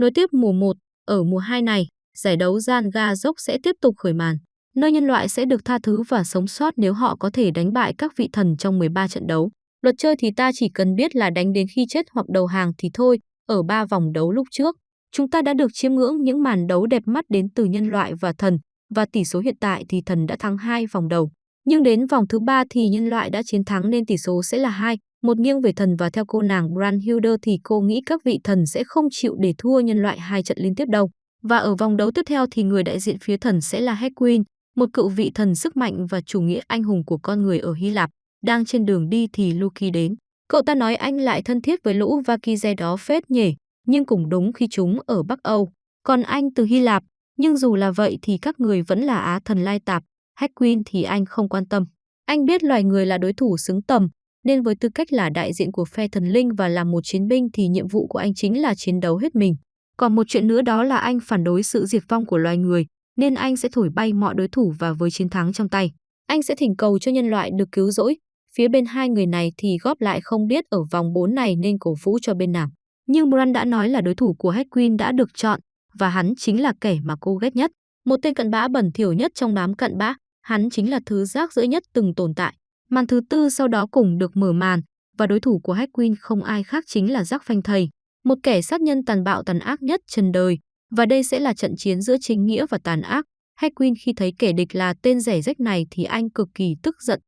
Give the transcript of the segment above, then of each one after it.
Nối tiếp mùa 1, ở mùa 2 này, giải đấu gian ga dốc sẽ tiếp tục khởi màn, nơi nhân loại sẽ được tha thứ và sống sót nếu họ có thể đánh bại các vị thần trong 13 trận đấu. Luật chơi thì ta chỉ cần biết là đánh đến khi chết hoặc đầu hàng thì thôi, ở ba vòng đấu lúc trước. Chúng ta đã được chiêm ngưỡng những màn đấu đẹp mắt đến từ nhân loại và thần, và tỷ số hiện tại thì thần đã thắng hai vòng đầu. Nhưng đến vòng thứ ba thì nhân loại đã chiến thắng nên tỷ số sẽ là hai, một nghiêng về thần và theo cô nàng Brandhilder thì cô nghĩ các vị thần sẽ không chịu để thua nhân loại hai trận liên tiếp đâu. Và ở vòng đấu tiếp theo thì người đại diện phía thần sẽ là Hedwin, một cựu vị thần sức mạnh và chủ nghĩa anh hùng của con người ở Hy Lạp. Đang trên đường đi thì Loki đến. Cậu ta nói anh lại thân thiết với lũ Vakize đó phết nhỉ, nhưng cũng đúng khi chúng ở Bắc Âu. Còn anh từ Hy Lạp, nhưng dù là vậy thì các người vẫn là Á thần lai tạp, Hedwin thì anh không quan tâm. Anh biết loài người là đối thủ xứng tầm, nên với tư cách là đại diện của phe thần linh và là một chiến binh thì nhiệm vụ của anh chính là chiến đấu hết mình. Còn một chuyện nữa đó là anh phản đối sự diệt vong của loài người, nên anh sẽ thổi bay mọi đối thủ và với chiến thắng trong tay. Anh sẽ thỉnh cầu cho nhân loại được cứu rỗi. Phía bên hai người này thì góp lại không biết ở vòng 4 này nên cổ vũ cho bên nào. Nhưng Bran đã nói là đối thủ của Hedwin đã được chọn, và hắn chính là kẻ mà cô ghét nhất. Một tên cận bã bẩn thỉu nhất trong đám cận bã, hắn chính là thứ rác rưởi nhất từng tồn tại. Màn thứ tư sau đó cũng được mở màn, và đối thủ của Hedwin không ai khác chính là Jack Phanh Thầy, một kẻ sát nhân tàn bạo tàn ác nhất trần đời. Và đây sẽ là trận chiến giữa chính nghĩa và tàn ác. Hedwin khi thấy kẻ địch là tên rẻ rách này thì anh cực kỳ tức giận.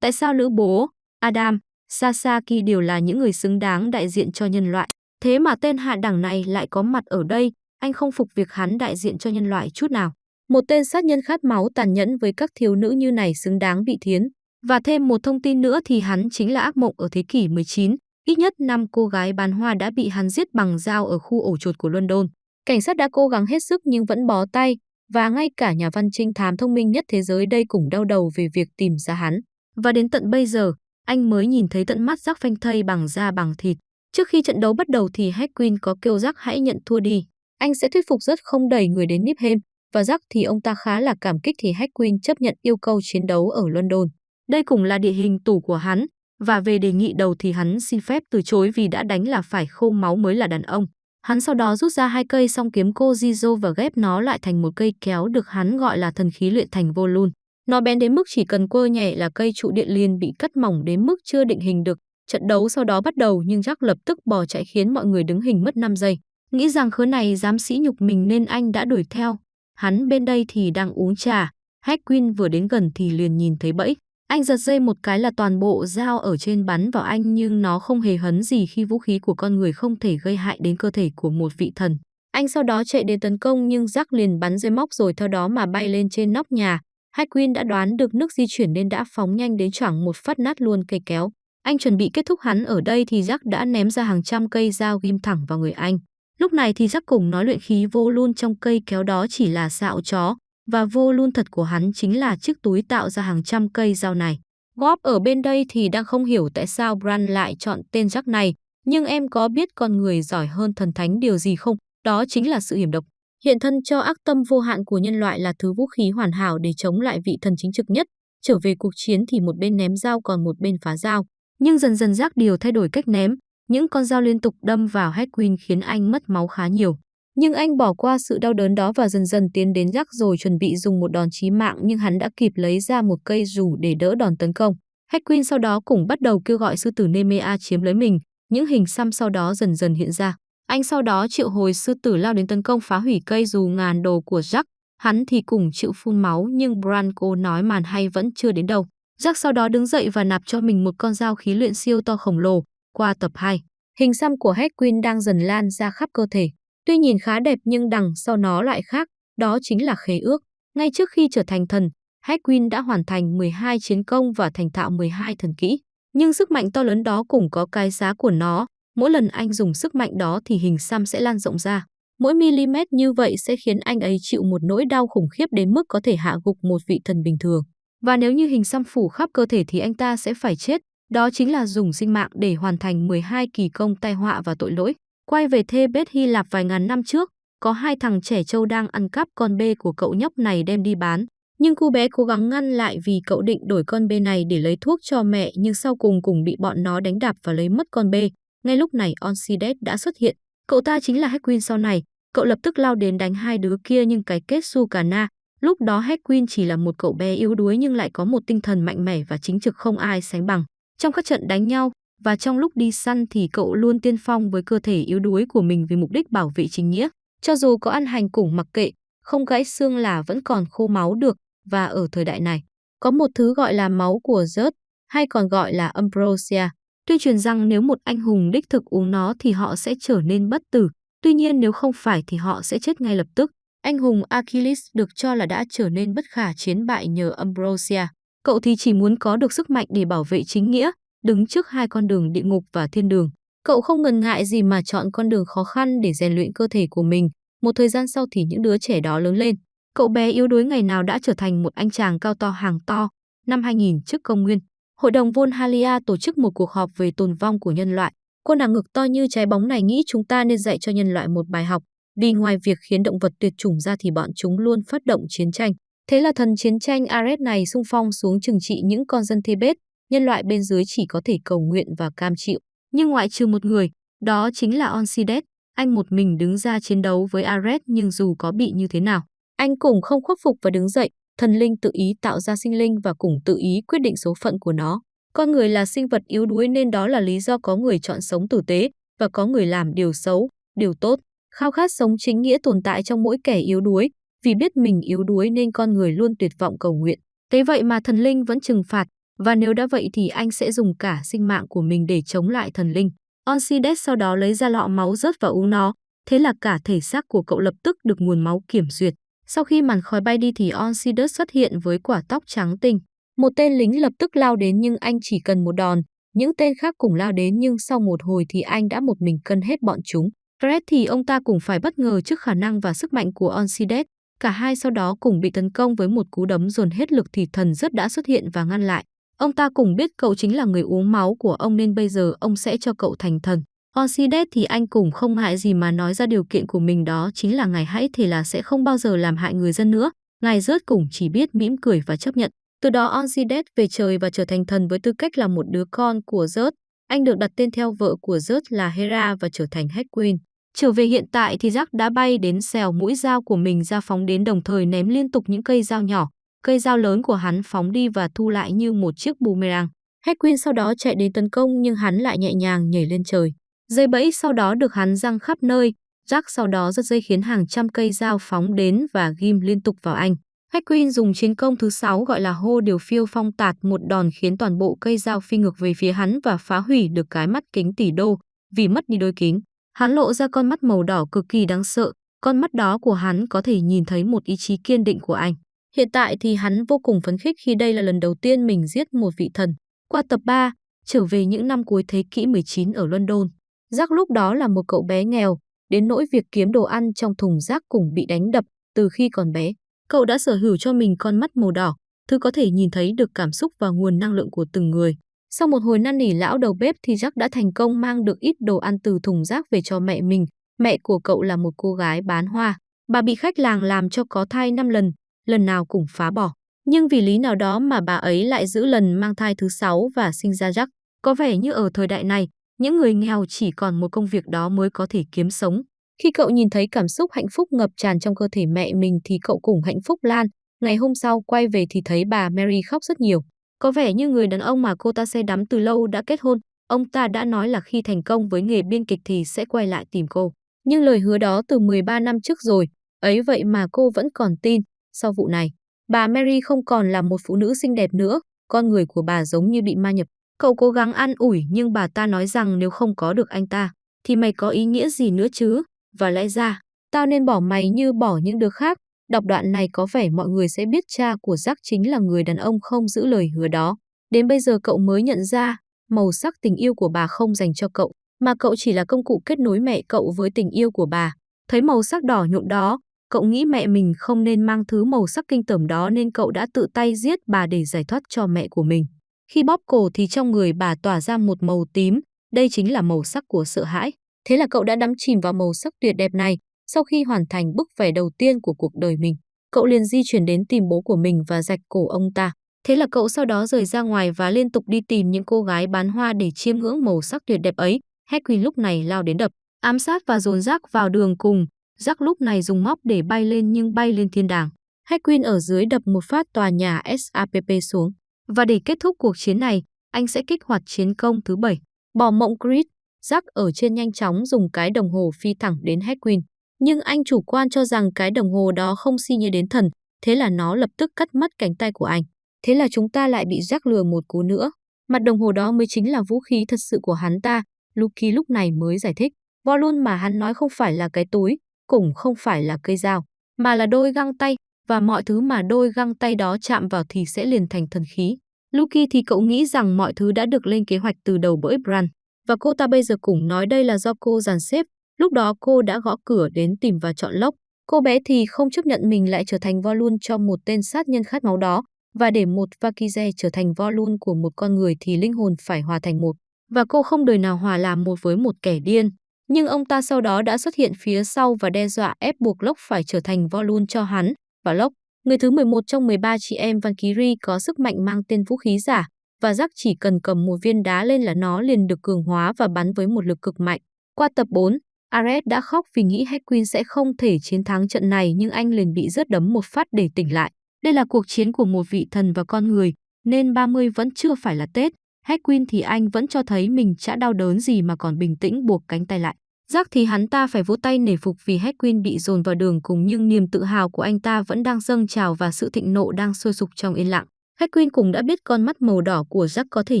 Tại sao lữ bố, Adam, Sasaki đều là những người xứng đáng đại diện cho nhân loại? Thế mà tên hạ đẳng này lại có mặt ở đây, anh không phục việc hắn đại diện cho nhân loại chút nào. Một tên sát nhân khát máu tàn nhẫn với các thiếu nữ như này xứng đáng bị thiến. Và thêm một thông tin nữa thì hắn chính là ác mộng ở thế kỷ 19. Ít nhất 5 cô gái bán hoa đã bị hắn giết bằng dao ở khu ổ chuột của London. Cảnh sát đã cố gắng hết sức nhưng vẫn bó tay, và ngay cả nhà văn trinh thám thông minh nhất thế giới đây cũng đau đầu về việc tìm ra hắn. Và đến tận bây giờ, anh mới nhìn thấy tận mắt rắc phanh thây bằng da bằng thịt. Trước khi trận đấu bắt đầu thì Hedwin có kêu rắc hãy nhận thua đi. Anh sẽ thuyết phục rất không đẩy người đến Niphem, và rắc thì ông ta khá là cảm kích thì Hedwin chấp nhận yêu cầu chiến đấu ở London. Đây cũng là địa hình tủ của hắn, và về đề nghị đầu thì hắn xin phép từ chối vì đã đánh là phải khô máu mới là đàn ông. Hắn sau đó rút ra hai cây song kiếm cô Jizo và ghép nó lại thành một cây kéo được hắn gọi là thần khí luyện thành vô lun. Nó bén đến mức chỉ cần quơ nhẹ là cây trụ điện liền bị cắt mỏng đến mức chưa định hình được. Trận đấu sau đó bắt đầu nhưng Jack lập tức bỏ chạy khiến mọi người đứng hình mất 5 giây. Nghĩ rằng khớ này dám sĩ nhục mình nên anh đã đuổi theo. Hắn bên đây thì đang uống trà. Hedwin vừa đến gần thì liền nhìn thấy bẫy. Anh giật dây một cái là toàn bộ dao ở trên bắn vào anh nhưng nó không hề hấn gì khi vũ khí của con người không thể gây hại đến cơ thể của một vị thần. Anh sau đó chạy đến tấn công nhưng Jack liền bắn dây móc rồi theo đó mà bay lên trên nóc nhà. Hedwin đã đoán được nước di chuyển nên đã phóng nhanh đến choảng một phát nát luôn cây kéo. Anh chuẩn bị kết thúc hắn ở đây thì Jack đã ném ra hàng trăm cây dao ghim thẳng vào người anh. Lúc này thì Jack cùng nói luyện khí vô luôn trong cây kéo đó chỉ là xạo chó, và vô luôn thật của hắn chính là chiếc túi tạo ra hàng trăm cây dao này. Góp ở bên đây thì đang không hiểu tại sao Bran lại chọn tên Jack này, nhưng em có biết con người giỏi hơn thần thánh điều gì không? Đó chính là sự hiểm độc. Hiện thân cho ác tâm vô hạn của nhân loại là thứ vũ khí hoàn hảo để chống lại vị thần chính trực nhất. Trở về cuộc chiến thì một bên ném dao còn một bên phá dao. Nhưng dần dần Jack điều thay đổi cách ném, những con dao liên tục đâm vào Hedwin khiến anh mất máu khá nhiều. Nhưng anh bỏ qua sự đau đớn đó và dần dần tiến đến rắc rồi chuẩn bị dùng một đòn chí mạng nhưng hắn đã kịp lấy ra một cây rủ để đỡ đòn tấn công. Hedwin sau đó cũng bắt đầu kêu gọi sư tử Nemea chiếm lấy mình, những hình xăm sau đó dần dần hiện ra. Anh sau đó triệu hồi sư tử lao đến tấn công phá hủy cây dù ngàn đồ của Jack, hắn thì cùng chịu phun máu nhưng Branco nói màn hay vẫn chưa đến đâu. Jack sau đó đứng dậy và nạp cho mình một con dao khí luyện siêu to khổng lồ, qua tập 2. Hình xăm của Hedwin đang dần lan ra khắp cơ thể. Tuy nhìn khá đẹp nhưng đằng sau nó lại khác, đó chính là khế ước. Ngay trước khi trở thành thần, Hedwin đã hoàn thành 12 chiến công và thành thạo 12 thần kỹ. Nhưng sức mạnh to lớn đó cũng có cái giá của nó. Mỗi lần anh dùng sức mạnh đó thì hình xăm sẽ lan rộng ra. Mỗi mm như vậy sẽ khiến anh ấy chịu một nỗi đau khủng khiếp đến mức có thể hạ gục một vị thần bình thường. Và nếu như hình xăm phủ khắp cơ thể thì anh ta sẽ phải chết, đó chính là dùng sinh mạng để hoàn thành 12 kỳ công tai họa và tội lỗi. Quay về thê bết Hy Lạp vài ngàn năm trước, có hai thằng trẻ trâu đang ăn cắp con bê của cậu nhóc này đem đi bán. Nhưng cô bé cố gắng ngăn lại vì cậu định đổi con bê này để lấy thuốc cho mẹ nhưng sau cùng cùng bị bọn nó đánh đạp và lấy mất con bê. Ngay lúc này Onsidet đã xuất hiện. Cậu ta chính là Hedwin sau này, Cậu lập tức lao đến đánh hai đứa kia nhưng cái kết su cả na. Lúc đó Hedwin chỉ là một cậu bé yếu đuối nhưng lại có một tinh thần mạnh mẽ và chính trực không ai sánh bằng. Trong các trận đánh nhau và trong lúc đi săn thì cậu luôn tiên phong với cơ thể yếu đuối của mình vì mục đích bảo vệ chính nghĩa. Cho dù có ăn hành củng mặc kệ, không gãy xương là vẫn còn khô máu được và ở thời đại này, có một thứ gọi là máu của rớt hay còn gọi là ambrosia. Tuyên truyền rằng nếu một anh hùng đích thực uống nó thì họ sẽ trở nên bất tử, tuy nhiên nếu không phải thì họ sẽ chết ngay lập tức. Anh hùng Achilles được cho là đã trở nên bất khả chiến bại nhờ ambrosia. Cậu thì chỉ muốn có được sức mạnh để bảo vệ chính nghĩa, đứng trước hai con đường địa ngục và thiên đường. Cậu không ngần ngại gì mà chọn con đường khó khăn để rèn luyện cơ thể của mình. Một thời gian sau thì những đứa trẻ đó lớn lên. Cậu bé yếu đuối ngày nào đã trở thành một anh chàng cao to hàng to. Năm 2000 trước công nguyên, Hội đồng Volhalia tổ chức một cuộc họp về tồn vong của nhân loại. Cô nàng ngực to như trái bóng này nghĩ chúng ta nên dạy cho nhân loại một bài học, vì ngoài việc khiến động vật tuyệt chủng ra thì bọn chúng luôn phát động chiến tranh. Thế là thần chiến tranh Ares này xung phong xuống trừng trị những con dân Thebes, nhân loại bên dưới chỉ có thể cầu nguyện và cam chịu. Nhưng ngoại trừ một người, đó chính là Onsides, anh một mình đứng ra chiến đấu với Ares nhưng dù có bị như thế nào, anh cũng không khuất phục và đứng dậy, thần linh tự ý tạo ra sinh linh và cũng tự ý quyết định số phận của nó. Con người là sinh vật yếu đuối nên đó là lý do có người chọn sống tử tế và có người làm điều xấu, điều tốt. Khao khát sống chính nghĩa tồn tại trong mỗi kẻ yếu đuối, vì biết mình yếu đuối nên con người luôn tuyệt vọng cầu nguyện. Thế vậy mà thần linh vẫn trừng phạt, và nếu đã vậy thì anh sẽ dùng cả sinh mạng của mình để chống lại thần linh. Onsides sau đó lấy ra lọ máu rớt và uống nó, thế là cả thể xác của cậu lập tức được nguồn máu kiểm duyệt. Sau khi màn khói bay đi thì Onsides xuất hiện với quả tóc trắng tinh. Một tên lính lập tức lao đến nhưng anh chỉ cần một đòn. Những tên khác cùng lao đến nhưng sau một hồi thì anh đã một mình cân hết bọn chúng. Fred thì ông ta cũng phải bất ngờ trước khả năng và sức mạnh của Onsides. Cả hai sau đó cùng bị tấn công với một cú đấm dồn hết lực thì thần rất đã xuất hiện và ngăn lại. Ông ta cùng biết cậu chính là người uống máu của ông nên bây giờ ông sẽ cho cậu thành thần. Orsides thì anh cũng không hại gì mà nói ra điều kiện của mình đó, chính là ngài hãy thề là sẽ không bao giờ làm hại người dân nữa. Ngài rớt cùng chỉ biết mỉm cười và chấp nhận. Từ đó Orsides về trời và trở thành thần với tư cách là một đứa con của rớt. Anh được đặt tên theo vợ của rớt là Hera và trở thành Hedwin. Trở về hiện tại thì Jack đã bay đến xèo mũi dao của mình ra phóng đến đồng thời ném liên tục những cây dao nhỏ. Cây dao lớn của hắn phóng đi và thu lại như một chiếc boomerang. Hedwin sau đó chạy đến tấn công nhưng hắn lại nhẹ nhàng nhảy lên trời. Dây bẫy sau đó được hắn răng khắp nơi, Jack sau đó giật dây khiến hàng trăm cây dao phóng đến và ghim liên tục vào anh. Hedwin dùng chiến công thứ sáu gọi là hô điều phiêu phong tạt một đòn khiến toàn bộ cây dao phi ngược về phía hắn và phá hủy được cái mắt kính tỷ đô vì mất đi đôi kính. Hắn lộ ra con mắt màu đỏ cực kỳ đáng sợ, con mắt đó của hắn có thể nhìn thấy một ý chí kiên định của anh. Hiện tại thì hắn vô cùng phấn khích khi đây là lần đầu tiên mình giết một vị thần. Qua tập 3, trở về những năm cuối thế kỷ 19 ở London. Jack lúc đó là một cậu bé nghèo, đến nỗi việc kiếm đồ ăn trong thùng rác cùng bị đánh đập từ khi còn bé. Cậu đã sở hữu cho mình con mắt màu đỏ, thứ có thể nhìn thấy được cảm xúc và nguồn năng lượng của từng người. Sau một hồi năn nỉ lão đầu bếp thì Jack đã thành công mang được ít đồ ăn từ thùng rác về cho mẹ mình. Mẹ của cậu là một cô gái bán hoa. Bà bị khách làng làm cho có thai 5 lần, lần nào cũng phá bỏ. Nhưng vì lý nào đó mà bà ấy lại giữ lần mang thai thứ sáu và sinh ra Jack. Có vẻ như ở thời đại này, những người nghèo chỉ còn một công việc đó mới có thể kiếm sống. Khi cậu nhìn thấy cảm xúc hạnh phúc ngập tràn trong cơ thể mẹ mình thì cậu cũng hạnh phúc lan. Ngày hôm sau quay về thì thấy bà Mary khóc rất nhiều. Có vẻ như người đàn ông mà cô ta say đắm từ lâu đã kết hôn. Ông ta đã nói là khi thành công với nghề biên kịch thì sẽ quay lại tìm cô. Nhưng lời hứa đó từ 13 năm trước rồi, ấy vậy mà cô vẫn còn tin. Sau vụ này, bà Mary không còn là một phụ nữ xinh đẹp nữa, con người của bà giống như bị ma nhập. Cậu cố gắng an ủi nhưng bà ta nói rằng nếu không có được anh ta, thì mày có ý nghĩa gì nữa chứ? Và lẽ ra, tao nên bỏ mày như bỏ những đứa khác. Đọc đoạn này có vẻ mọi người sẽ biết cha của Jack chính là người đàn ông không giữ lời hứa đó. Đến bây giờ cậu mới nhận ra, màu sắc tình yêu của bà không dành cho cậu, mà cậu chỉ là công cụ kết nối mẹ cậu với tình yêu của bà. Thấy màu sắc đỏ nhộn đó, cậu nghĩ mẹ mình không nên mang thứ màu sắc kinh tởm đó nên cậu đã tự tay giết bà để giải thoát cho mẹ của mình. Khi bóp cổ thì trong người bà tỏa ra một màu tím, đây chính là màu sắc của sợ hãi. Thế là cậu đã đắm chìm vào màu sắc tuyệt đẹp này. Sau khi hoàn thành bức vẽ đầu tiên của cuộc đời mình, cậu liền di chuyển đến tìm bố của mình và rạch cổ ông ta. Thế là cậu sau đó rời ra ngoài và liên tục đi tìm những cô gái bán hoa để chiêm ngưỡng màu sắc tuyệt đẹp ấy. Hedwig lúc này lao đến đập, ám sát và dồn rác vào đường cùng. Jack lúc này dùng móc để bay lên nhưng bay lên thiên đàng. Hackwin ở dưới đập một phát tòa nhà SAPP xuống. Và để kết thúc cuộc chiến này, anh sẽ kích hoạt chiến công thứ 7. Bỏ mộng Grid, Jack ở trên nhanh chóng dùng cái đồng hồ phi thẳng đến Hackwin. Nhưng anh chủ quan cho rằng cái đồng hồ đó không si như đến thần, thế là nó lập tức cắt mất cánh tay của anh. Thế là chúng ta lại bị Jack lừa một cú nữa. Mặt đồng hồ đó mới chính là vũ khí thật sự của hắn ta, Lucky lúc này mới giải thích. Volume mà hắn nói không phải là cái túi, cũng không phải là cây dao, mà là đôi găng tay, và mọi thứ mà đôi găng tay đó chạm vào thì sẽ liền thành thần khí. Lucky thì cậu nghĩ rằng mọi thứ đã được lên kế hoạch từ đầu bởi Bran, và cô ta bây giờ cũng nói đây là do cô dàn xếp. Lúc đó cô đã gõ cửa đến tìm và chọn lốc. Cô bé thì không chấp nhận mình lại trở thành Volun cho một tên sát nhân khát máu đó, và để một Vakize trở thành Volun của một con người thì linh hồn phải hòa thành một. Và cô không đời nào hòa làm một với một kẻ điên. Nhưng ông ta sau đó đã xuất hiện phía sau và đe dọa ép buộc Lốc phải trở thành Volun cho hắn. Và Lốc, người thứ 11 trong 13 chị em Valkyrie có sức mạnh mang tên vũ khí giả, và Jack chỉ cần cầm một viên đá lên là nó liền được cường hóa và bắn với một lực cực mạnh. Qua tập 4, Ares đã khóc vì nghĩ Hedwyn sẽ không thể chiến thắng trận này nhưng anh liền bị rớt đấm một phát để tỉnh lại. Đây là cuộc chiến của một vị thần và con người, nên 30 vẫn chưa phải là Tết. Hedwyn thì anh vẫn cho thấy mình chả đau đớn gì mà còn bình tĩnh buộc cánh tay lại. Jack thì hắn ta phải vỗ tay nể phục vì Hedwyn bị dồn vào đường cùng nhưng niềm tự hào của anh ta vẫn đang dâng trào và sự thịnh nộ đang sôi sục trong yên lặng. Hedwyn cũng đã biết con mắt màu đỏ của Jack có thể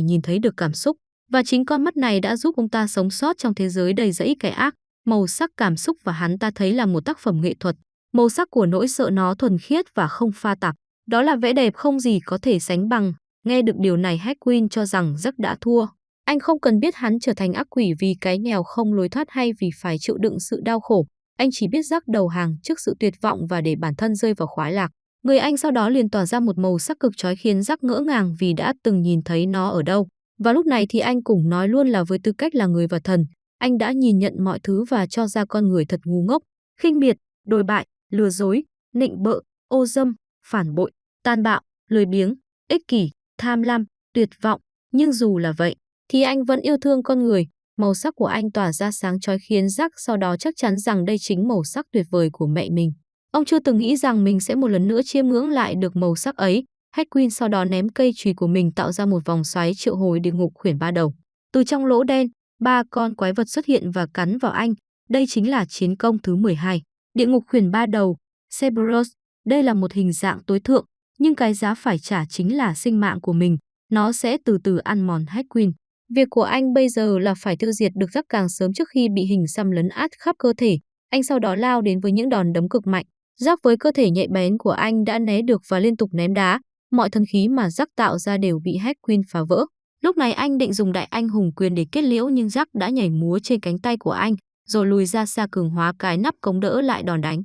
nhìn thấy được cảm xúc, và chính con mắt này đã giúp ông ta sống sót trong thế giới đầy rẫy kẻ ác. Màu sắc cảm xúc và hắn ta thấy là một tác phẩm nghệ thuật. Màu sắc của nỗi sợ nó thuần khiết và không pha tạp. Đó là vẻ đẹp không gì có thể sánh bằng. Nghe được điều này Hedwyn cho rằng Jack đã thua. Anh không cần biết hắn trở thành ác quỷ vì cái nghèo không lối thoát hay vì phải chịu đựng sự đau khổ. Anh chỉ biết rắc đầu hàng trước sự tuyệt vọng và để bản thân rơi vào khoái lạc. Người anh sau đó liền tỏa ra một màu sắc cực chói khiến rắc ngỡ ngàng vì đã từng nhìn thấy nó ở đâu. Và lúc này thì anh cũng nói luôn là với tư cách là người và thần, anh đã nhìn nhận mọi thứ và cho ra con người thật ngu ngốc, khinh miệt, đồi bại, lừa dối, nịnh bợ, ô dâm, phản bội, tàn bạo, lười biếng, ích kỷ, tham lam, tuyệt vọng. Nhưng dù là vậy, thì anh vẫn yêu thương con người. Màu sắc của anh tỏa ra sáng chói khiến Jack sau đó chắc chắn rằng đây chính màu sắc tuyệt vời của mẹ mình. Ông chưa từng nghĩ rằng mình sẽ một lần nữa chiêm ngưỡng lại được màu sắc ấy. Hedwin sau đó ném cây chùy của mình tạo ra một vòng xoáy triệu hồi địa ngục khuyển ba đầu. Từ trong lỗ đen, ba con quái vật xuất hiện và cắn vào anh. Đây chính là chiến công thứ 12. Địa ngục khuyển ba đầu, Cerberus. Đây là một hình dạng tối thượng, nhưng cái giá phải trả chính là sinh mạng của mình. Nó sẽ từ từ ăn mòn Hedwin. Việc của anh bây giờ là phải tiêu diệt được rắc càng sớm trước khi bị hình xăm lấn át khắp cơ thể. Anh sau đó lao đến với những đòn đấm cực mạnh. Rắc với cơ thể nhạy bén của anh đã né được và liên tục ném đá. Mọi thân khí mà rắc tạo ra đều bị Hedwin phá vỡ. Lúc này anh định dùng đại anh hùng quyền để kết liễu nhưng rắc đã nhảy múa trên cánh tay của anh, rồi lùi ra xa cường hóa cái nắp cống đỡ lại đòn đánh.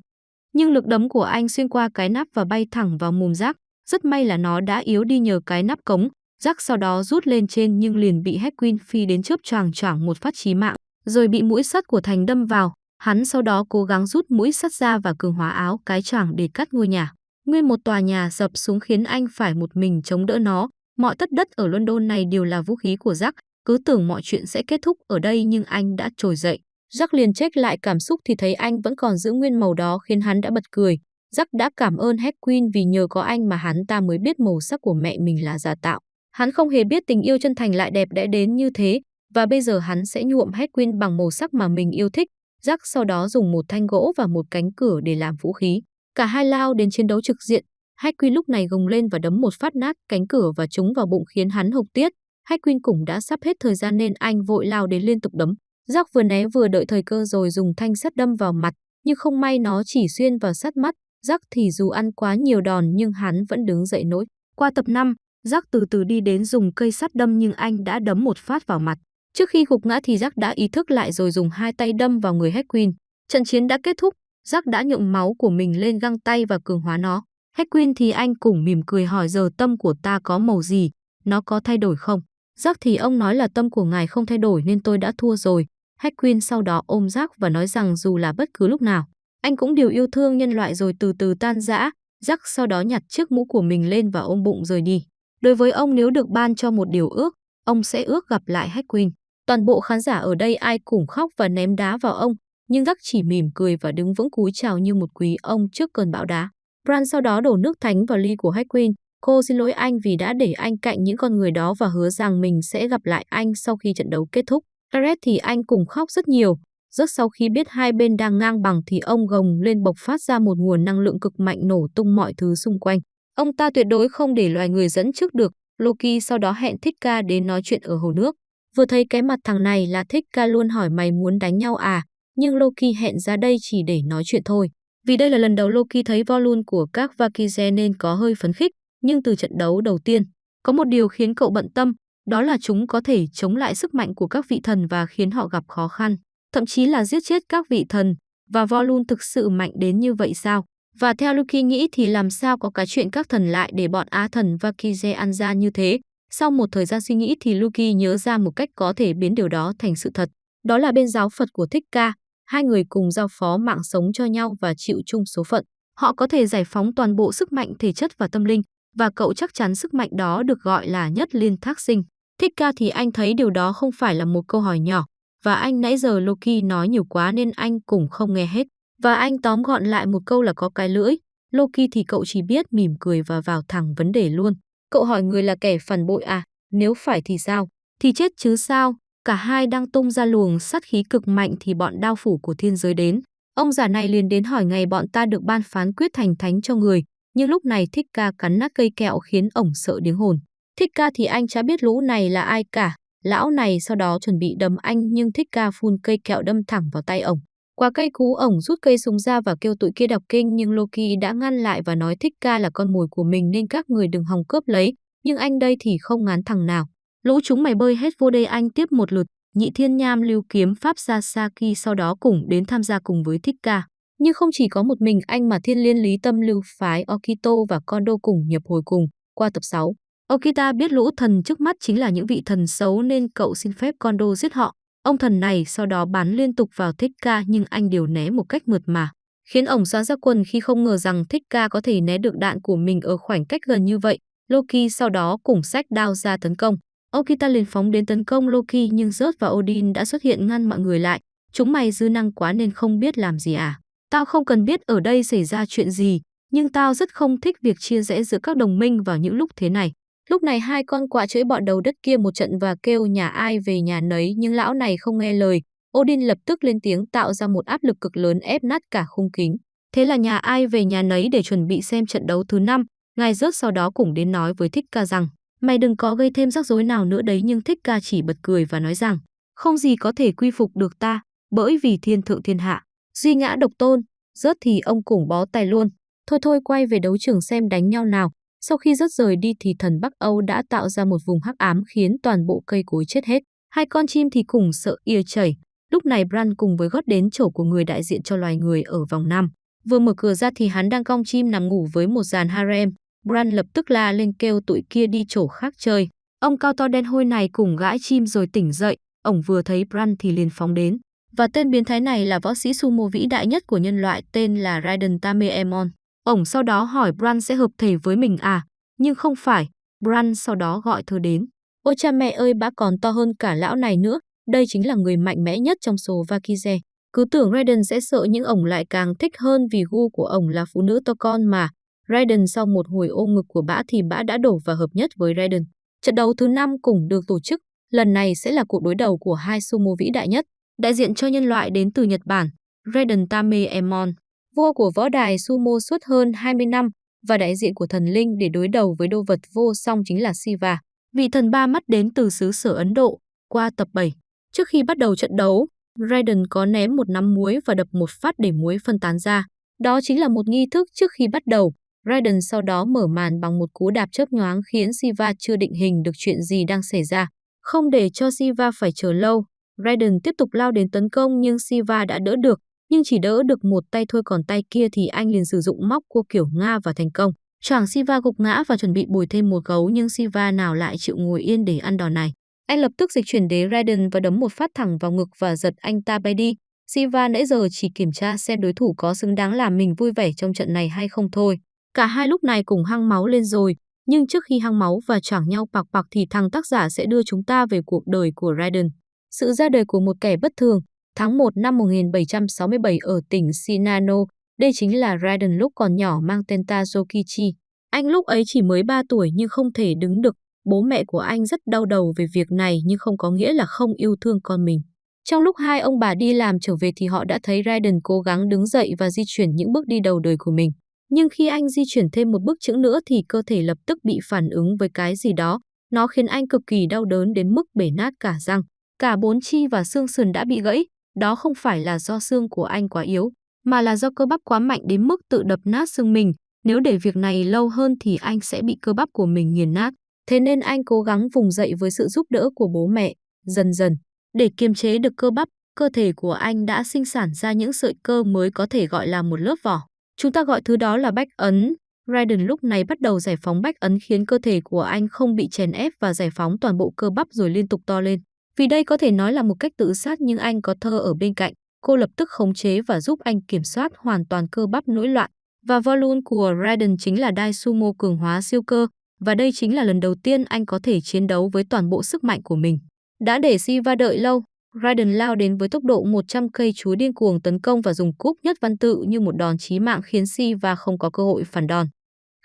Nhưng lực đấm của anh xuyên qua cái nắp và bay thẳng vào mồm rắc. Rất may là nó đã yếu đi nhờ cái nắp cống, Rắc sau đó rút lên trên nhưng liền bị Hedwin phi đến chớp choàng choảng một phát chí mạng, rồi bị mũi sắt của Thành đâm vào. Hắn sau đó cố gắng rút mũi sắt ra và cường hóa áo cái choàng để cắt ngôi nhà. Nguyên một tòa nhà sập xuống khiến anh phải một mình chống đỡ nó. Mọi tất đất ở London này đều là vũ khí của Jack. Cứ tưởng mọi chuyện sẽ kết thúc ở đây nhưng anh đã trồi dậy. Jack liền check lại cảm xúc thì thấy anh vẫn còn giữ nguyên màu đó khiến hắn đã bật cười. Jack đã cảm ơn Hedwin vì nhờ có anh mà hắn ta mới biết màu sắc của mẹ mình là giả tạo. Hắn không hề biết tình yêu chân thành lại đẹp đẽ đến như thế, và bây giờ hắn sẽ nhuộm Hedwin bằng màu sắc mà mình yêu thích. Jack sau đó dùng một thanh gỗ và một cánh cửa để làm vũ khí. Cả hai lao đến chiến đấu trực diện. Hedwin lúc này gồng lên và đấm một phát nát cánh cửa và trúng vào bụng khiến hắn hộc tiết. Hedwin cũng đã sắp hết thời gian nên anh vội lao đến liên tục đấm. Jack vừa né vừa đợi thời cơ rồi dùng thanh sắt đâm vào mặt, nhưng không may nó chỉ xuyên vào sát mắt. Jack thì dù ăn quá nhiều đòn nhưng hắn vẫn đứng dậy nổi. Qua tập 5, Jack từ từ đi đến dùng cây sắt đâm nhưng anh đã đấm một phát vào mặt. Trước khi gục ngã thì Jack đã ý thức lại rồi dùng hai tay đâm vào người Hedwin. Trận chiến đã kết thúc, Jack đã nhượng máu của mình lên găng tay và cường hóa nó. Hedwin thì anh cũng mỉm cười hỏi giờ tâm của ta có màu gì, nó có thay đổi không? Jack thì ông nói là tâm của ngài không thay đổi nên tôi đã thua rồi. Hedwin sau đó ôm Jack và nói rằng dù là bất cứ lúc nào, anh cũng đều yêu thương nhân loại rồi từ từ tan rã. rắc sau đó nhặt chiếc mũ của mình lên và ôm bụng rời đi. Đối với ông nếu được ban cho một điều ước, ông sẽ ước gặp lại Hedwin. Toàn bộ khán giả ở đây ai cũng khóc và ném đá vào ông, nhưng Rắc chỉ mỉm cười và đứng vững cúi chào như một quý ông trước cơn bão đá. Bran sau đó đổ nước thánh vào ly của Hagrid. Cô xin lỗi anh vì đã để anh cạnh những con người đó và hứa rằng mình sẽ gặp lại anh sau khi trận đấu kết thúc. Gareth thì anh cũng khóc rất nhiều. Rất sau khi biết hai bên đang ngang bằng thì ông gồng lên bộc phát ra một nguồn năng lượng cực mạnh nổ tung mọi thứ xung quanh. Ông ta tuyệt đối không để loài người dẫn trước được. Loki sau đó hẹn Thích Ca đến nói chuyện ở hồ nước. Vừa thấy cái mặt thằng này là Thích Ca luôn hỏi mày muốn đánh nhau à, nhưng Loki hẹn ra đây chỉ để nói chuyện thôi. Vì đây là lần đầu Loki thấy volume của các Valkyrie nên có hơi phấn khích, nhưng từ trận đấu đầu tiên, có một điều khiến cậu bận tâm, đó là chúng có thể chống lại sức mạnh của các vị thần và khiến họ gặp khó khăn, thậm chí là giết chết các vị thần, và Volun thực sự mạnh đến như vậy sao? Và theo Loki nghĩ thì làm sao có cái chuyện các thần lại để bọn Á thần và Kize ăn ra như thế? Sau một thời gian suy nghĩ thì Loki nhớ ra một cách có thể biến điều đó thành sự thật. Đó là bên giáo Phật của Thích Ca, hai người cùng giao phó mạng sống cho nhau và chịu chung số phận. Họ có thể giải phóng toàn bộ sức mạnh thể chất và tâm linh, và cậu chắc chắn sức mạnh đó được gọi là nhất liên thác sinh. Thích ca thì anh thấy điều đó không phải là một câu hỏi nhỏ, và anh nãy giờ Loki nói nhiều quá nên anh cũng không nghe hết. Và anh tóm gọn lại một câu là có cái lưỡi. Loki thì cậu chỉ biết mỉm cười và vào thẳng vấn đề luôn. Cậu hỏi người là kẻ phản bội à, nếu phải thì sao? Thì chết chứ sao? Cả hai đang tung ra luồng sát khí cực mạnh thì bọn đao phủ của thiên giới đến. Ông già này liền đến hỏi ngày bọn ta được ban phán quyết thành thánh cho người, nhưng lúc này Thích Ca cắn nát cây kẹo khiến ổng sợ điếng hồn. Thích Ca thì anh chả biết lũ này là ai cả, lão này sau đó chuẩn bị đấm anh nhưng Thích Ca phun cây kẹo đâm thẳng vào tay ổng. Qua cây cú ổng rút cây súng ra và kêu tụi kia đọc kinh nhưng Loki đã ngăn lại và nói Thích Ca là con mồi của mình nên các người đừng hòng cướp lấy, nhưng anh đây thì không ngán thằng nào. Lũ chúng mày bơi hết vô đây anh tiếp một lượt, nhị thiên nham lưu kiếm pháp Sasaki sau đó cùng đến tham gia cùng với Thích Ca. Nhưng không chỉ có một mình anh mà thiên liên lý tâm lưu phái Okito và Kondo cùng nhập hồi cùng, qua tập 6. Okita biết lũ thần trước mắt chính là những vị thần xấu nên cậu xin phép Kondo giết họ. Ông thần này sau đó bắn liên tục vào Thích Ca nhưng anh điều né một cách mượt mà, khiến ổng xóa ra quần khi không ngờ rằng Thích Ca có thể né được đạn của mình ở khoảng cách gần như vậy. Loki sau đó cùng sách đao ra tấn công. Okita liền phóng đến tấn công Loki nhưng Rớt và Odin đã xuất hiện ngăn mọi người lại. Chúng mày dư năng quá nên không biết làm gì à. Tao không cần biết ở đây xảy ra chuyện gì, nhưng tao rất không thích việc chia rẽ giữa các đồng minh vào những lúc thế này. Lúc này hai con quạ chửi bọn đầu đất kia một trận và kêu nhà ai về nhà nấy nhưng lão này không nghe lời. Odin lập tức lên tiếng tạo ra một áp lực cực lớn ép nát cả khung kính. Thế là nhà ai về nhà nấy để chuẩn bị xem trận đấu thứ năm. Ngài rớt sau đó cũng đến nói với Thích Ca rằng Mày đừng có gây thêm rắc rối nào nữa đấy nhưng Thích Ca chỉ bật cười và nói rằng không gì có thể quy phục được ta bởi vì thiên thượng thiên hạ. Duy ngã độc tôn, rớt thì ông cũng bó tay luôn. Thôi thôi quay về đấu trường xem đánh nhau nào. Sau khi rớt rời đi thì thần Bắc Âu đã tạo ra một vùng hắc ám khiến toàn bộ cây cối chết hết. Hai con chim thì cùng sợ ia chảy. Lúc này Bran cùng với gót đến chỗ của người đại diện cho loài người ở vòng năm. Vừa mở cửa ra thì hắn đang cong chim nằm ngủ với một dàn harem. Bran lập tức la lên kêu tụi kia đi chỗ khác chơi. Ông cao to đen hôi này cùng gãi chim rồi tỉnh dậy. Ông vừa thấy Bran thì liền phóng đến. Và tên biến thái này là võ sĩ sumo vĩ đại nhất của nhân loại, tên là Raiden Tameemon. Ổng sau đó hỏi Bran sẽ hợp thể với mình à, nhưng không phải. Bran sau đó gọi thơ đến. Ôi cha mẹ ơi bã còn to hơn cả lão này nữa, đây chính là người mạnh mẽ nhất trong số Vakize. Cứ tưởng Raiden sẽ sợ nhưng ổng lại càng thích hơn vì gu của ổng là phụ nữ to con mà. Raiden sau một hồi ôm ngực của bã thì bã đã đổ và hợp nhất với Raiden. Trận đấu thứ năm cũng được tổ chức, lần này sẽ là cuộc đối đầu của hai sumo vĩ đại nhất. Đại diện cho nhân loại đến từ Nhật Bản, Raiden Tameemon, vua của võ đài sumo suốt hơn 20 năm và đại diện của thần linh để đối đầu với đô vật vô song chính là Siva, vị thần ba mắt đến từ xứ sở Ấn Độ, qua tập 7. Trước khi bắt đầu trận đấu, Raiden có ném một nắm muối và đập một phát để muối phân tán ra. Đó chính là một nghi thức trước khi bắt đầu. Raiden sau đó mở màn bằng một cú đạp chớp nhoáng khiến Siva chưa định hình được chuyện gì đang xảy ra. Không để cho Siva phải chờ lâu, Raiden tiếp tục lao đến tấn công nhưng Siva đã đỡ được, nhưng chỉ đỡ được một tay thôi còn tay kia thì anh liền sử dụng móc cua kiểu Nga và thành công. Choảng Siva gục ngã và chuẩn bị bồi thêm một gấu nhưng Siva nào lại chịu ngồi yên để ăn đòn này. Anh lập tức dịch chuyển đế Raiden và đấm một phát thẳng vào ngực và giật anh ta bay đi. Siva nãy giờ chỉ kiểm tra xem đối thủ có xứng đáng làm mình vui vẻ trong trận này hay không thôi. Cả hai lúc này cùng hăng máu lên rồi, nhưng trước khi hăng máu và choảng nhau bạc bạc thì thằng tác giả sẽ đưa chúng ta về cuộc đời của Raiden. Sự ra đời của một kẻ bất thường, Tháng 1 năm 1767 ở tỉnh Shinano, đây chính là Raiden lúc còn nhỏ mang tên Tazokichi. Anh lúc ấy chỉ mới 3 tuổi nhưng không thể đứng được. Bố mẹ của anh rất đau đầu về việc này nhưng không có nghĩa là không yêu thương con mình. Trong lúc hai ông bà đi làm trở về thì họ đã thấy Raiden cố gắng đứng dậy và di chuyển những bước đi đầu đời của mình. Nhưng khi anh di chuyển thêm một bước chữ nữa thì cơ thể lập tức bị phản ứng với cái gì đó. Nó khiến anh cực kỳ đau đớn đến mức bể nát cả răng. Cả bốn chi và xương sườn đã bị gãy. Đó không phải là do xương của anh quá yếu, mà là do cơ bắp quá mạnh đến mức tự đập nát xương mình. Nếu để việc này lâu hơn thì anh sẽ bị cơ bắp của mình nghiền nát. Thế nên anh cố gắng vùng dậy với sự giúp đỡ của bố mẹ. Dần dần, để kiềm chế được cơ bắp, cơ thể của anh đã sinh sản ra những sợi cơ mới có thể gọi là một lớp vỏ. Chúng ta gọi thứ đó là bách ấn. Raiden lúc này bắt đầu giải phóng bách ấn khiến cơ thể của anh không bị chèn ép và giải phóng toàn bộ cơ bắp rồi liên tục to lên. Vì đây có thể nói là một cách tự sát nhưng anh có thơ ở bên cạnh. Cô lập tức khống chế và giúp anh kiểm soát hoàn toàn cơ bắp nỗi loạn. Và volume của Raiden chính là Dai Sumo cường hóa siêu cơ. Và đây chính là lần đầu tiên anh có thể chiến đấu với toàn bộ sức mạnh của mình. Đã để Siva đợi lâu, Raiden lao đến với tốc độ 100 cây chúa điên cuồng tấn công và dùng cúp nhất văn tự như một đòn chí mạng khiến Siva không có cơ hội phản đòn.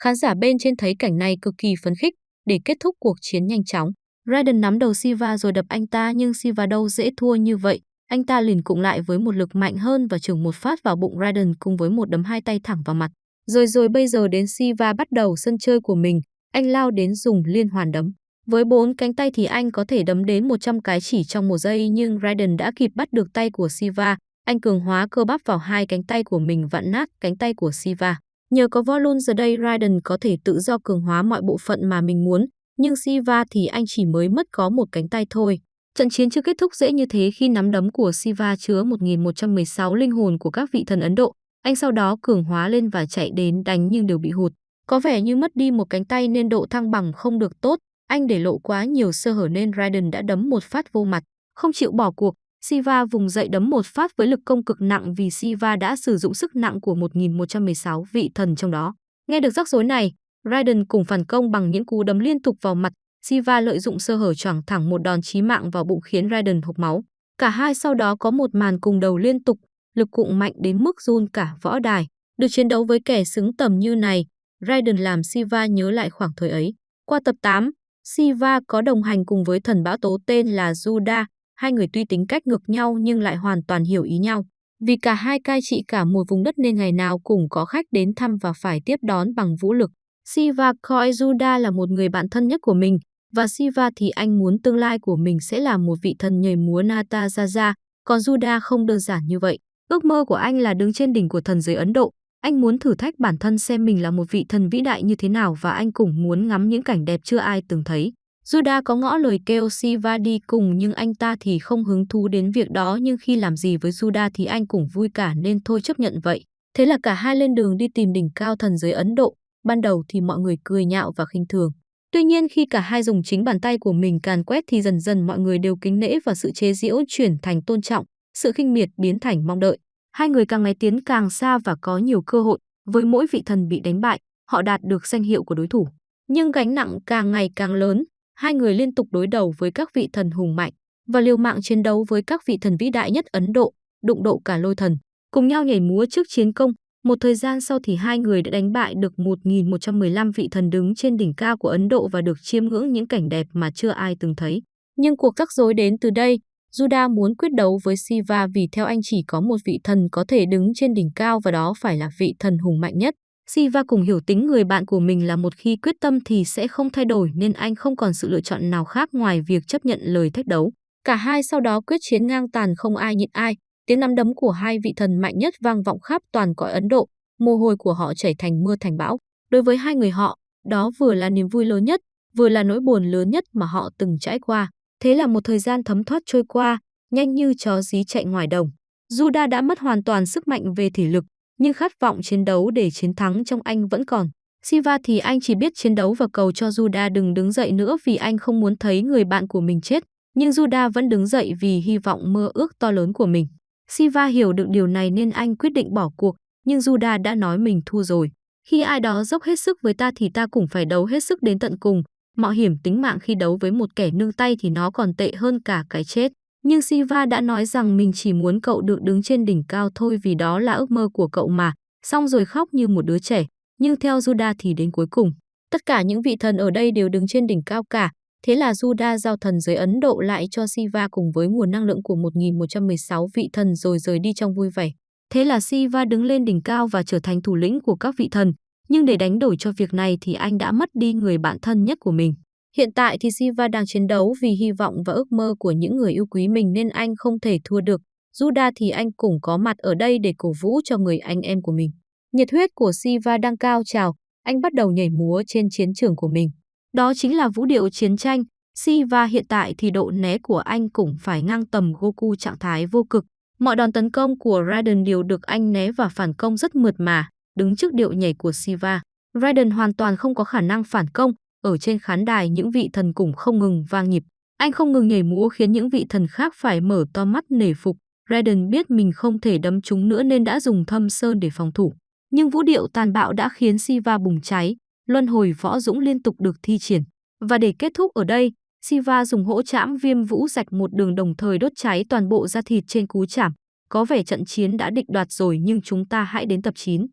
Khán giả bên trên thấy cảnh này cực kỳ phấn khích để kết thúc cuộc chiến nhanh chóng. Raiden nắm đầu Siva rồi đập anh ta nhưng Siva đâu dễ thua như vậy. Anh ta liền cụng lại với một lực mạnh hơn và chưởng một phát vào bụng Raiden cùng với một đấm hai tay thẳng vào mặt. Rồi rồi bây giờ đến Siva bắt đầu sân chơi của mình, anh lao đến dùng liên hoàn đấm. Với bốn cánh tay thì anh có thể đấm đến 100 cái chỉ trong một giây nhưng Raiden đã kịp bắt được tay của Siva. Anh cường hóa cơ bắp vào hai cánh tay của mình vặn nát cánh tay của Siva. Nhờ có volume giờ đây Raiden có thể tự do cường hóa mọi bộ phận mà mình muốn, nhưng Siva thì anh chỉ mới mất có một cánh tay thôi. Trận chiến chưa kết thúc dễ như thế khi nắm đấm của Siva chứa 1116 linh hồn của các vị thần Ấn Độ. Anh sau đó cường hóa lên và chạy đến đánh nhưng đều bị hụt. Có vẻ như mất đi một cánh tay nên độ thăng bằng không được tốt, anh để lộ quá nhiều sơ hở nên Raiden đã đấm một phát vô mặt. Không chịu bỏ cuộc, Siva vùng dậy đấm một phát với lực công cực nặng vì Siva đã sử dụng sức nặng của 1116 vị thần trong đó. Nghe được rắc rối này, Raiden cùng phản công bằng những cú đấm liên tục vào mặt. Siva lợi dụng sơ hở choảng thẳng một đòn chí mạng vào bụng khiến Raiden hộc máu. Cả hai sau đó có một màn cùng đầu liên tục, lực cụng mạnh đến mức run cả võ đài. Được chiến đấu với kẻ xứng tầm như này, Raiden làm Siva nhớ lại khoảng thời ấy. Qua tập 8, Siva có đồng hành cùng với thần bão tố tên là Juda, hai người tuy tính cách ngược nhau nhưng lại hoàn toàn hiểu ý nhau. Vì cả hai cai trị cả một vùng đất nên ngày nào cũng có khách đến thăm và phải tiếp đón bằng vũ lực. Siva coi Juda là một người bạn thân nhất của mình, và Siva thì anh muốn tương lai của mình sẽ là một vị thần nhảy múa Nataraja, còn Juda không đơn giản như vậy. Ước mơ của anh là đứng trên đỉnh của thần giới Ấn Độ, anh muốn thử thách bản thân xem mình là một vị thần vĩ đại như thế nào và anh cũng muốn ngắm những cảnh đẹp chưa ai từng thấy. Juda có ngõ lời kêu Siva đi cùng nhưng anh ta thì không hứng thú đến việc đó nhưng khi làm gì với Juda thì anh cũng vui cả nên thôi chấp nhận vậy. Thế là cả hai lên đường đi tìm đỉnh cao thần giới Ấn Độ. Ban đầu thì mọi người cười nhạo và khinh thường. Tuy nhiên khi cả hai dùng chính bàn tay của mình càn quét thì dần dần mọi người đều kính nể và sự chế giễu chuyển thành tôn trọng, sự khinh miệt biến thành mong đợi. Hai người càng ngày tiến càng xa và có nhiều cơ hội, với mỗi vị thần bị đánh bại, họ đạt được danh hiệu của đối thủ. Nhưng gánh nặng càng ngày càng lớn, hai người liên tục đối đầu với các vị thần hùng mạnh và liều mạng chiến đấu với các vị thần vĩ đại nhất Ấn Độ, đụng độ cả lôi thần, cùng nhau nhảy múa trước chiến công. Một thời gian sau thì hai người đã đánh bại được 1.115 vị thần đứng trên đỉnh cao của Ấn Độ và được chiêm ngưỡng những cảnh đẹp mà chưa ai từng thấy. Nhưng cuộc rắc rối đến từ đây, Juda muốn quyết đấu với Siva vì theo anh chỉ có một vị thần có thể đứng trên đỉnh cao và đó phải là vị thần hùng mạnh nhất. Siva cùng hiểu tính người bạn của mình là một khi quyết tâm thì sẽ không thay đổi nên anh không còn sự lựa chọn nào khác ngoài việc chấp nhận lời thách đấu. Cả hai sau đó quyết chiến ngang tàn không ai nhịn ai, tiếng nắm đấm của hai vị thần mạnh nhất vang vọng khắp toàn cõi Ấn Độ, mồ hôi của họ chảy thành mưa thành bão. Đối với hai người họ, đó vừa là niềm vui lớn nhất, vừa là nỗi buồn lớn nhất mà họ từng trải qua. Thế là một thời gian thấm thoát trôi qua, nhanh như chó dí chạy ngoài đồng. Juda đã mất hoàn toàn sức mạnh về thể lực, nhưng khát vọng chiến đấu để chiến thắng trong anh vẫn còn. Siva thì anh chỉ biết chiến đấu và cầu cho Juda đừng đứng dậy nữa vì anh không muốn thấy người bạn của mình chết. Nhưng Juda vẫn đứng dậy vì hy vọng mơ ước to lớn của mình. Siva hiểu được điều này nên anh quyết định bỏ cuộc, nhưng Juda đã nói mình thua rồi. Khi ai đó dốc hết sức với ta thì ta cũng phải đấu hết sức đến tận cùng, mạo hiểm tính mạng khi đấu với một kẻ nương tay thì nó còn tệ hơn cả cái chết. Nhưng Siva đã nói rằng mình chỉ muốn cậu được đứng trên đỉnh cao thôi vì đó là ước mơ của cậu mà, xong rồi khóc như một đứa trẻ. Nhưng theo Judah thì đến cuối cùng, tất cả những vị thần ở đây đều đứng trên đỉnh cao cả. Thế là Judah giao thần giới Ấn Độ lại cho Siva cùng với nguồn năng lượng của 1116 vị thần rồi rời đi trong vui vẻ. Thế là Siva đứng lên đỉnh cao và trở thành thủ lĩnh của các vị thần. Nhưng để đánh đổi cho việc này thì anh đã mất đi người bạn thân nhất của mình. Hiện tại thì Siva đang chiến đấu vì hy vọng và ước mơ của những người yêu quý mình nên anh không thể thua được. Juda thì anh cũng có mặt ở đây để cổ vũ cho người anh em của mình. Nhiệt huyết của Siva đang cao trào, anh bắt đầu nhảy múa trên chiến trường của mình. Đó chính là vũ điệu chiến tranh. Siva hiện tại thì độ né của anh cũng phải ngang tầm Goku trạng thái vô cực. Mọi đòn tấn công của Raiden đều được anh né và phản công rất mượt mà, đứng trước điệu nhảy của Siva. Raiden hoàn toàn không có khả năng phản công, ở trên khán đài những vị thần cũng không ngừng vang nhịp. Anh không ngừng nhảy múa khiến những vị thần khác phải mở to mắt nể phục. Raiden biết mình không thể đấm chúng nữa nên đã dùng thâm sơn để phòng thủ. Nhưng vũ điệu tàn bạo đã khiến Siva bùng cháy, luân hồi võ dũng liên tục được thi triển. Và để kết thúc ở đây, Siva dùng hỗ chạm viêm vũ rạch một đường đồng thời đốt cháy toàn bộ da thịt trên cú chạm. Có vẻ trận chiến đã định đoạt rồi nhưng chúng ta hãy đến tập 9.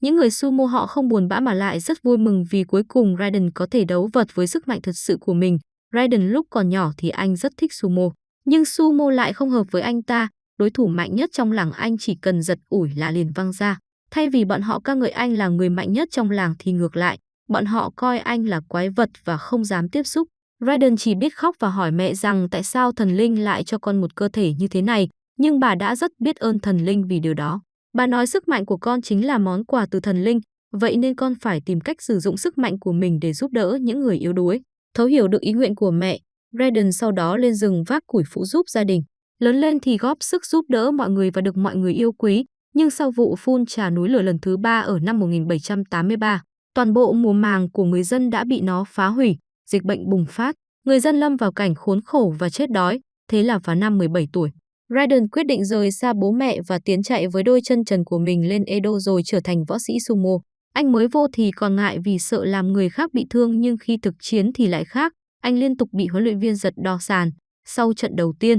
Những người sumo họ không buồn bã mà lại rất vui mừng vì cuối cùng Raiden có thể đấu vật với sức mạnh thật sự của mình. Raiden lúc còn nhỏ thì anh rất thích sumo, nhưng sumo lại không hợp với anh ta. Đối thủ mạnh nhất trong làng anh chỉ cần giật ủi là liền văng ra. Thay vì bọn họ ca ngợi anh là người mạnh nhất trong làng thì ngược lại, bọn họ coi anh là quái vật và không dám tiếp xúc. Raiden chỉ biết khóc và hỏi mẹ rằng tại sao thần linh lại cho con một cơ thể như thế này, nhưng bà đã rất biết ơn thần linh vì điều đó. Bà nói sức mạnh của con chính là món quà từ thần linh, vậy nên con phải tìm cách sử dụng sức mạnh của mình để giúp đỡ những người yếu đuối. Thấu hiểu được ý nguyện của mẹ, Raiden sau đó lên rừng vác củi phụ giúp gia đình. Lớn lên thì góp sức giúp đỡ mọi người và được mọi người yêu quý, nhưng sau vụ phun trà núi lửa lần thứ ba ở năm 1783, toàn bộ mùa màng của người dân đã bị nó phá hủy, dịch bệnh bùng phát, người dân lâm vào cảnh khốn khổ và chết đói, thế là vào năm 17 tuổi. Raiden quyết định rời xa bố mẹ và tiến chạy với đôi chân trần của mình lên Edo rồi trở thành võ sĩ sumo. Anh mới vô thì còn ngại vì sợ làm người khác bị thương nhưng khi thực chiến thì lại khác. Anh liên tục bị huấn luyện viên giật đo sàn. Sau trận đầu tiên,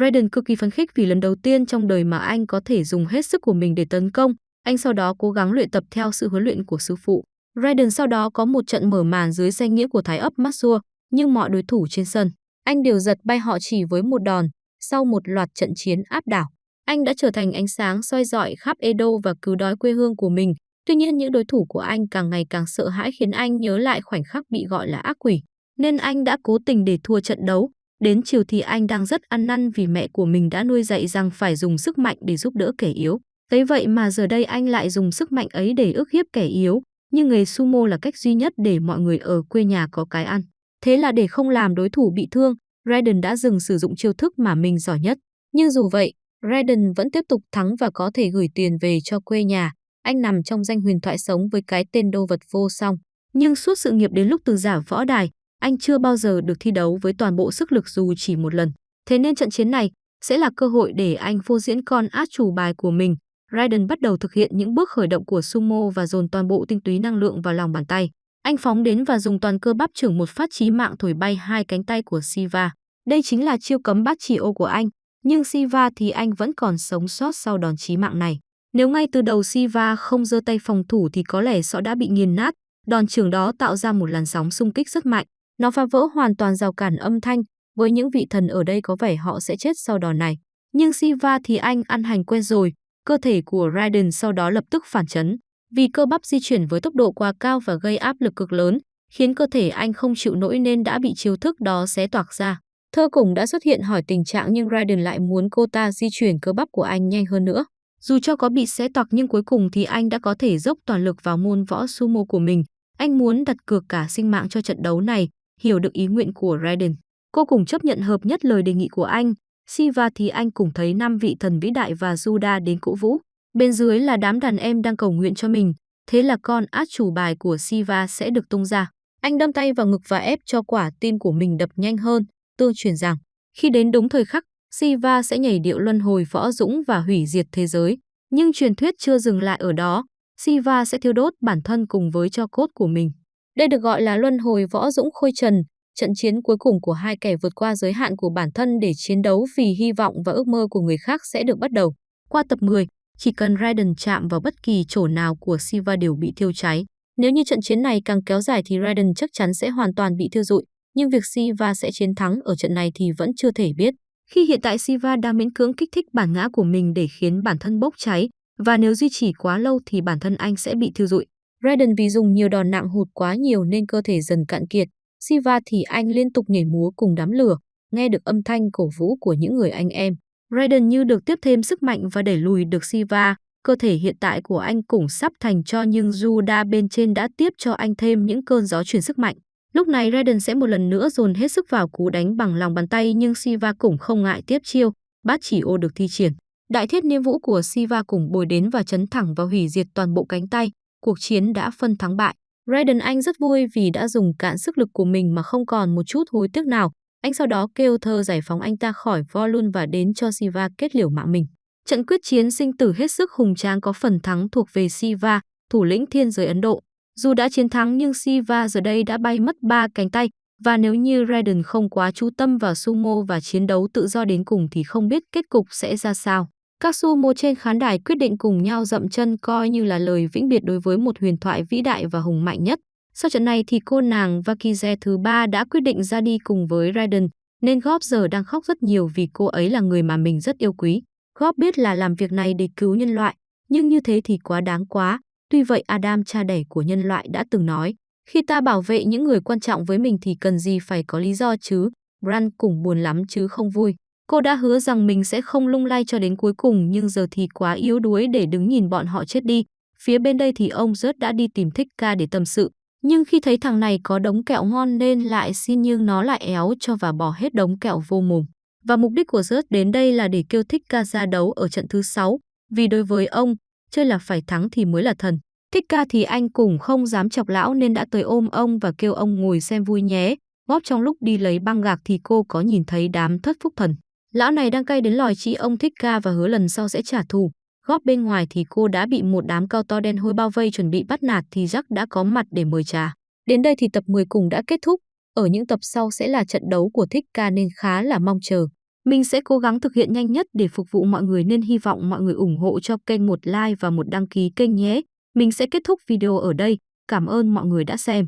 Raiden cực kỳ phấn khích vì lần đầu tiên trong đời mà anh có thể dùng hết sức của mình để tấn công. Anh sau đó cố gắng luyện tập theo sự huấn luyện của sư phụ. Raiden sau đó có một trận mở màn dưới danh nghĩa của Thái ấp Maxua, nhưng mọi đối thủ trên sân, anh đều giật bay họ chỉ với một đòn. Sau một loạt trận chiến áp đảo, anh đã trở thành ánh sáng soi dọi khắp Edo và cứu đói quê hương của mình. Tuy nhiên những đối thủ của anh càng ngày càng sợ hãi khiến anh nhớ lại khoảnh khắc bị gọi là ác quỷ, nên anh đã cố tình để thua trận đấu. Đến chiều thì anh đang rất ăn năn vì mẹ của mình đã nuôi dạy rằng phải dùng sức mạnh để giúp đỡ kẻ yếu. Thế vậy mà giờ đây anh lại dùng sức mạnh ấy để ức hiếp kẻ yếu, nhưng nghề sumo là cách duy nhất để mọi người ở quê nhà có cái ăn. Thế là để không làm đối thủ bị thương, Raiden đã dừng sử dụng chiêu thức mà mình giỏi nhất. Nhưng dù vậy, Raiden vẫn tiếp tục thắng và có thể gửi tiền về cho quê nhà. Anh nằm trong danh huyền thoại sống với cái tên đô vật vô song. Nhưng suốt sự nghiệp đến lúc từ giả võ đài, anh chưa bao giờ được thi đấu với toàn bộ sức lực dù chỉ một lần. Thế nên trận chiến này sẽ là cơ hội để anh phô diễn con át chủ bài của mình. Raiden bắt đầu thực hiện những bước khởi động của sumo và dồn toàn bộ tinh túy năng lượng vào lòng bàn tay. Anh phóng đến và dùng toàn cơ bắp trưởng một phát chí mạng thổi bay hai cánh tay của Siva. Đây chính là chiêu cấm bát chỉ ô của anh, nhưng Siva thì anh vẫn còn sống sót sau đòn chí mạng này. Nếu ngay từ đầu Siva không giơ tay phòng thủ thì có lẽ sọ đã bị nghiền nát, đòn trưởng đó tạo ra một làn sóng xung kích rất mạnh. Nó phá vỡ hoàn toàn rào cản âm thanh, với những vị thần ở đây có vẻ họ sẽ chết sau đòn này. Nhưng Siva thì anh ăn hành quen rồi, cơ thể của Raiden sau đó lập tức phản chấn. Vì cơ bắp di chuyển với tốc độ quá cao và gây áp lực cực lớn, khiến cơ thể anh không chịu nổi nên đã bị chiêu thức đó xé toạc ra. Thơ cùng đã xuất hiện hỏi tình trạng nhưng Raiden lại muốn cô ta di chuyển cơ bắp của anh nhanh hơn nữa. Dù cho có bị xé toạc nhưng cuối cùng thì anh đã có thể dốc toàn lực vào môn võ sumo của mình. Anh muốn đặt cược cả sinh mạng cho trận đấu này, hiểu được ý nguyện của Raiden. Cô cùng chấp nhận hợp nhất lời đề nghị của anh. Siva thì anh cùng thấy năm vị thần vĩ đại và Juda đến cổ vũ. Bên dưới là đám đàn em đang cầu nguyện cho mình. Thế là con át chủ bài của Siva sẽ được tung ra. Anh đâm tay vào ngực và ép cho quả tim của mình đập nhanh hơn tương truyền rằng khi đến đúng thời khắc, Siva sẽ nhảy điệu luân hồi võ dũng và hủy diệt thế giới. Nhưng truyền thuyết chưa dừng lại ở đó, Siva sẽ thiêu đốt bản thân cùng với cho cốt của mình. Đây được gọi là luân hồi võ dũng khôi trần, trận chiến cuối cùng của hai kẻ vượt qua giới hạn của bản thân để chiến đấu vì hy vọng và ước mơ của người khác sẽ được bắt đầu. Qua tập 10, chỉ cần Raiden chạm vào bất kỳ chỗ nào của Siva đều bị thiêu cháy. Nếu như trận chiến này càng kéo dài thì Raiden chắc chắn sẽ hoàn toàn bị thiêu rụi, nhưng việc Siva sẽ chiến thắng ở trận này thì vẫn chưa thể biết. Khi hiện tại Siva đang miễn cưỡng kích thích bản ngã của mình để khiến bản thân bốc cháy, và nếu duy trì quá lâu thì bản thân anh sẽ bị thiêu rụi. Raiden vì dùng nhiều đòn nặng hụt quá nhiều nên cơ thể dần cạn kiệt. Siva thì anh liên tục nhảy múa cùng đám lửa, nghe được âm thanh cổ vũ của những người anh em. Raiden như được tiếp thêm sức mạnh và đẩy lùi được Siva. Cơ thể hiện tại của anh cũng sắp thành cho nhưng Juda bên trên đã tiếp cho anh thêm những cơn gió chuyển sức mạnh. Lúc này Raiden sẽ một lần nữa dồn hết sức vào cú đánh bằng lòng bàn tay nhưng Siva cũng không ngại tiếp chiêu, bát chỉ ô được thi triển. Đại thiết niêm vũ của Siva cùng bồi đến và chấn thẳng vào hủy diệt toàn bộ cánh tay. Cuộc chiến đã phân thắng bại. Raiden Anh rất vui vì đã dùng cạn sức lực của mình mà không còn một chút hối tiếc nào. Anh sau đó kêu thơ giải phóng anh ta khỏi Volun và đến cho Siva kết liễu mạng mình. Trận quyết chiến sinh tử hết sức hùng tráng có phần thắng thuộc về Siva, thủ lĩnh thiên giới Ấn Độ. Dù đã chiến thắng nhưng Siva giờ đây đã bay mất ba cánh tay và nếu như Raiden không quá chú tâm vào sumo và chiến đấu tự do đến cùng thì không biết kết cục sẽ ra sao. Các su mô trên khán đài quyết định cùng nhau dậm chân coi như là lời vĩnh biệt đối với một huyền thoại vĩ đại và hùng mạnh nhất. Sau trận này thì cô nàng Vakize thứ ba đã quyết định ra đi cùng với Raiden, nên Gob giờ đang khóc rất nhiều vì cô ấy là người mà mình rất yêu quý. Gob biết là làm việc này để cứu nhân loại, nhưng như thế thì quá đáng quá. Tuy vậy Adam cha đẻ của nhân loại đã từng nói, khi ta bảo vệ những người quan trọng với mình thì cần gì phải có lý do chứ. Bran cũng buồn lắm chứ không vui. Cô đã hứa rằng mình sẽ không lung lay cho đến cuối cùng nhưng giờ thì quá yếu đuối để đứng nhìn bọn họ chết đi. Phía bên đây thì ông rớt đã đi tìm thích ca để tâm sự. Nhưng khi thấy thằng này có đống kẹo ngon nên lại xin nhưng nó lại éo cho và bỏ hết đống kẹo vô mồm. Và mục đích của rớt đến đây là để kêu thích ca ra đấu ở trận thứ 6. Vì đối với ông, chơi là phải thắng thì mới là thần. Thích ca thì anh cũng không dám chọc lão nên đã tới ôm ông và kêu ông ngồi xem vui nhé. Góp trong lúc đi lấy băng gạc thì cô có nhìn thấy đám thất phúc thần. Lão này đang cay đến lòi chị, ông thích ca và hứa lần sau sẽ trả thù. Góp bên ngoài thì cô đã bị một đám cao to đen hôi bao vây chuẩn bị bắt nạt thì Jack đã có mặt để mời trà. Đến đây thì tập 10 cùng đã kết thúc. Ở những tập sau sẽ là trận đấu của thích ca nên khá là mong chờ. Mình sẽ cố gắng thực hiện nhanh nhất để phục vụ mọi người nên hy vọng mọi người ủng hộ cho kênh một like và một đăng ký kênh nhé. Mình sẽ kết thúc video ở đây. Cảm ơn mọi người đã xem.